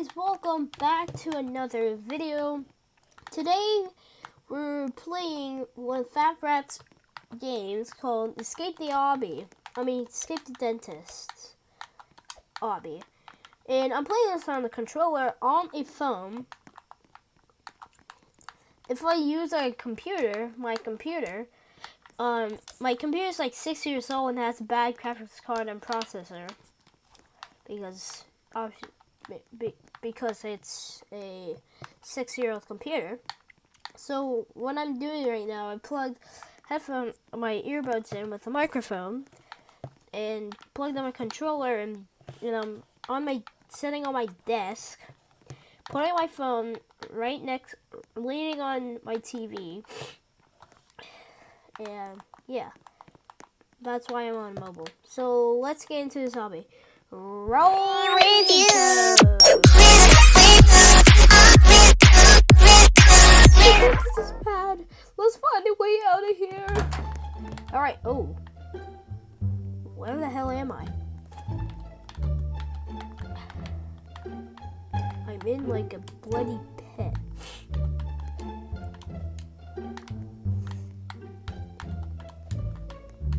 guys, welcome back to another video. Today we're playing one of Fat Rat's games called Escape the Obby. I mean, Escape the Dentist Obby. And I'm playing this on the controller on a phone. If I use a computer, my computer, um, my computer is like six years old and has a bad graphics card and processor because obviously because it's a six-year-old computer. So what I'm doing right now, I plugged headphone my earbuds in with a microphone and plugged in my controller and you know on my sitting on my desk, putting my phone right next, leaning on my TV, and yeah, that's why I'm on mobile. So let's get into this obby. Roll review. this is bad. Let's find a way out of here. All right. Oh, where the hell am I? I'm in like a bloody pit.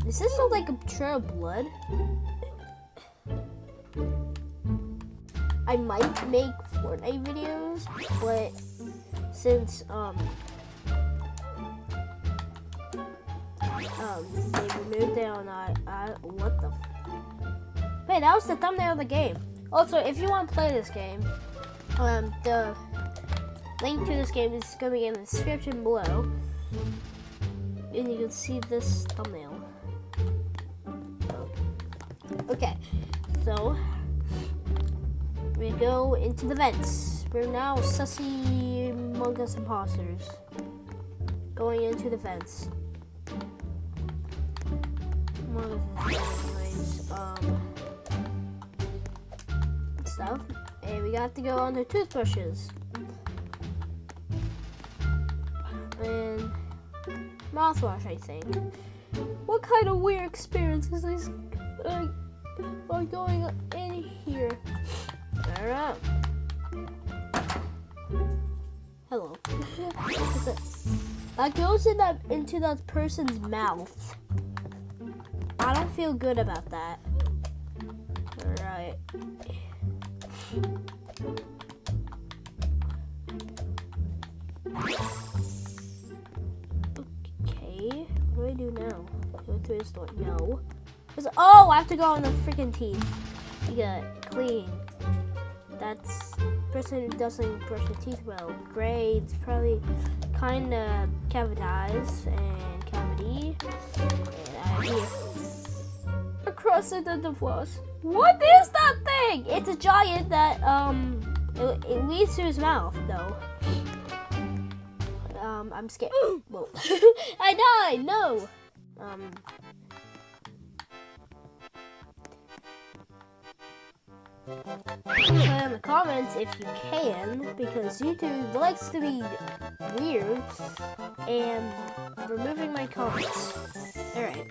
Does this like a trail of blood? I might make Fortnite videos, but since um um they removed it on I, I what the Wait, that was the thumbnail of the game. Also, if you want to play this game, um the link to this game is gonna be in the description below. And you can see this thumbnail. Okay, so we go into the vents. We're now sussy Among Us imposters. Going into the vents. Among Us um, stuff. And we got to go on the toothbrushes. And mouthwash, I think. What kind of weird experience is this going in here? Alright. Hello. that goes in that into that person's mouth. I don't feel good about that. Alright. Okay. What do I do now? Go through this door. No. Oh, I have to go on the freaking teeth. Get clean that's person doesn't brush their teeth well. Grades probably kind of cavitized and cavity. And here. Across the floss. What is that thing? It's a giant that um it, it leads to his mouth though. Um, I'm scared. Whoa. I died. No. Um. The comments if you can, because YouTube likes to be weird, and removing my comments. Alright.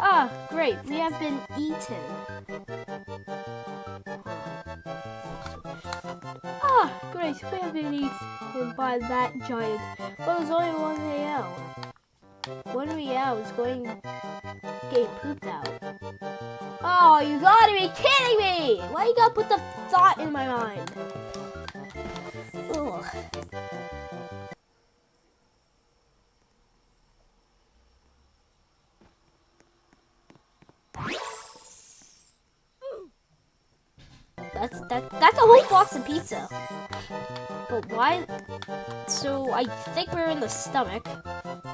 Ah, great, we have been eaten. Ah, great, we have been eaten by that giant. But there's only one way out. One out is going get pooped out. Oh, you gotta be kidding me! Why you gotta put the thought in my mind? Ugh. That's that that's a box of pizza. But why so I think we're in the stomach,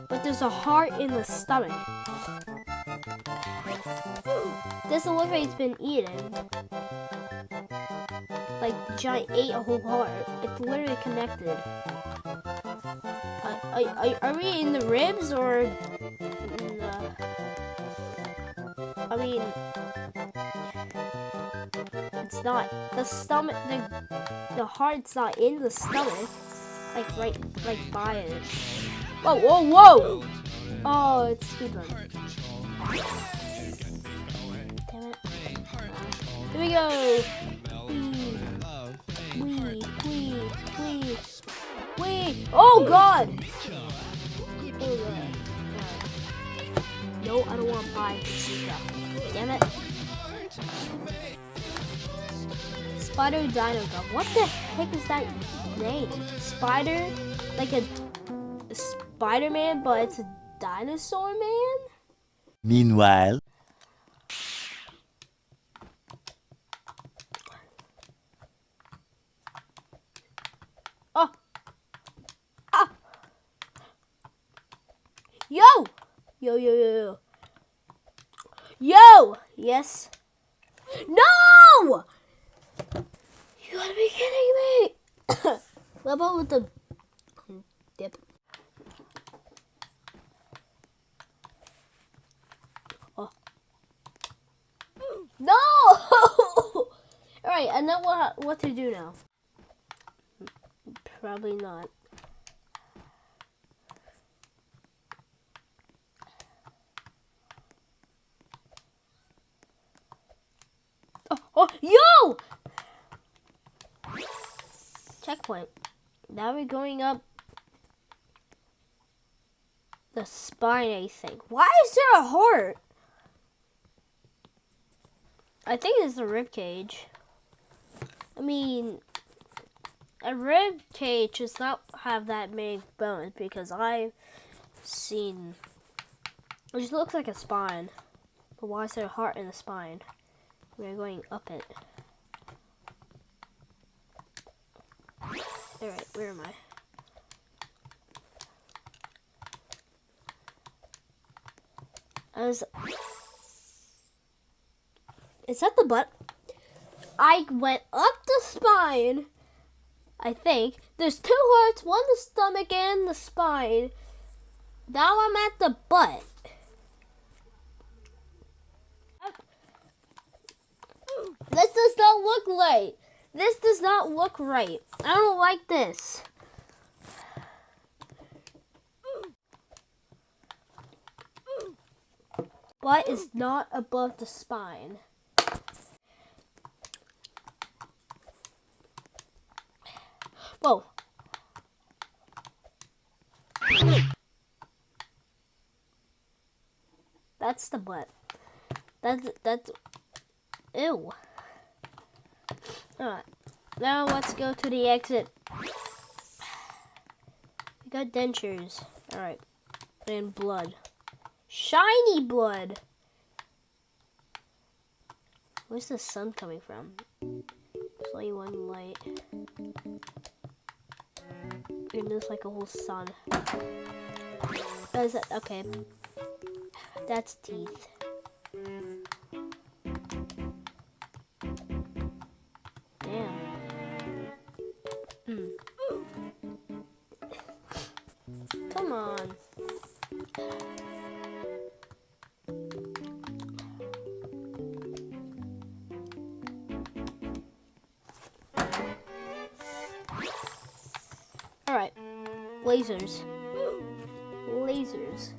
but there's a heart in the stomach. Like it's been eaten. Like, the giant ate a whole heart. It's literally connected. Uh, are, are, we in the ribs or... I mean... It's not. The stomach... The, the heart's not in the stomach. Like, right... Like, by it. Whoa, whoa, whoa! Oh, it's speedrun. Here we go. Wee. Oh God. No, I don't want to buy Damn it. Spider Dino Gun. What the heck is that name? Spider? Like a, a Spider-Man, but it's a dinosaur man? Meanwhile. Oh. Ah. Yo! Yo, yo, yo, yo. Yo! Yes. No! You gotta be kidding me! What about with the dip? Oh. No! Alright, I know what, what to do now. Probably not. Oh, oh, yo! Checkpoint. Now we're going up the spine, I think. Why is there a heart? I think it's the rib cage. I mean, a rib cage does not have that many bones because I've seen. It just looks like a spine. But why is there a heart in the spine? We're going up it. Alright, where am I? I was. Is that the butt? I went up the spine. I think. There's two hearts, one the stomach and the spine. Now I'm at the butt. This does not look right. This does not look right. I don't like this. Butt is not above the spine. Whoa. That's the butt. That's that's ew. Alright. Now let's go to the exit. We got dentures. Alright. And blood. Shiny blood! Where's the sun coming from? Only one light. And there's like a whole sun. That? Okay. That's teeth. Lasers. Lasers.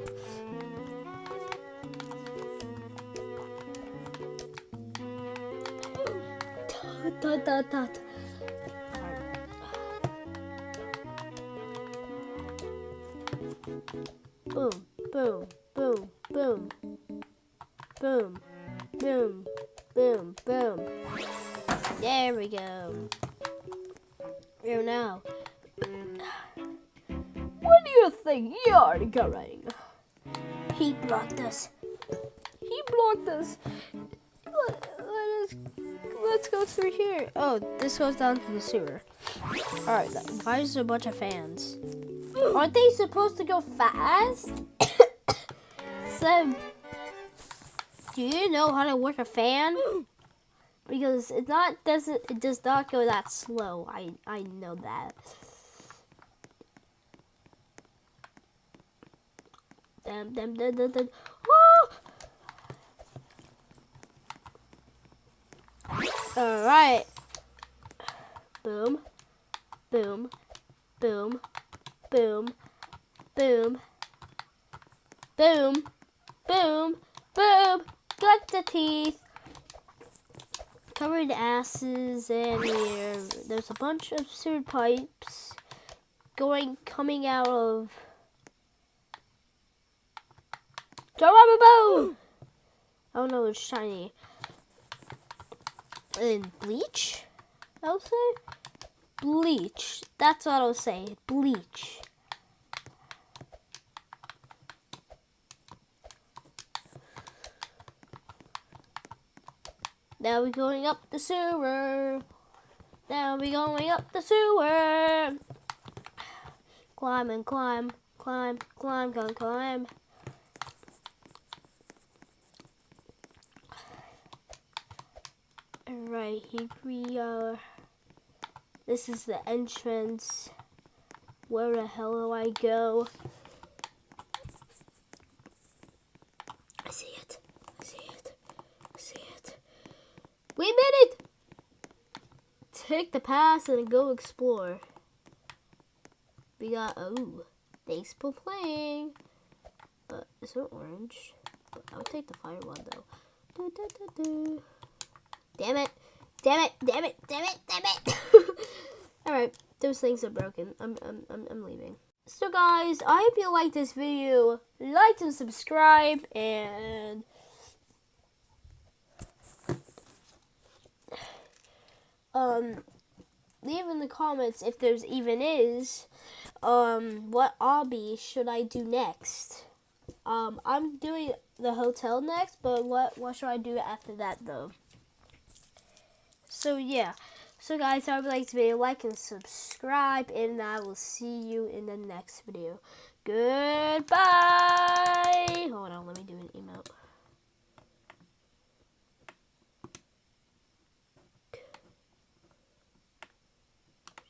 Dot, dot, dot. Boom, boom, boom, boom. Boom, boom, boom, boom. There we go. Here now you think you're going? He blocked us. He blocked us. Let, let us, let's go through here. Oh, this goes down to the sewer. Alright, why is there a bunch of fans? Aren't they supposed to go fast? so, do you know how to work a fan? Because it not doesn't it does not go that slow. I I know that. Dum, dum, dum, dum, dum. All right. Boom, boom, boom, boom, boom, boom, boom, boom. Got the teeth. covered asses, and here there's a bunch of sewer pipes going coming out of. Geronimo! Oh no, it's shiny. And bleach? I'll say? Bleach. That's what I'll say. Bleach. Now we're going up the sewer. Now we're going up the sewer. Climb and climb, climb, climb, climb, climb. Alright, here we are. This is the entrance. Where the hell do I go? I see it. I see it. I see it. We made it! Take the pass and go explore. We got, oh, thanks for playing. Uh, but it's not orange. But I'll take the fire one though. Do, do, do. Damn it. Damn it. Damn it. Damn it. Damn it. Alright, those things are broken. I'm, I'm, I'm, I'm leaving. So guys, I hope you liked this video. Like and subscribe and um leave in the comments if there's even is um what obby should I do next. Um I'm doing the hotel next, but what what should I do after that though? So yeah. So guys, I would like to be like and subscribe and I will see you in the next video. Goodbye. Hold on, let me do an email.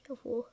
Careful.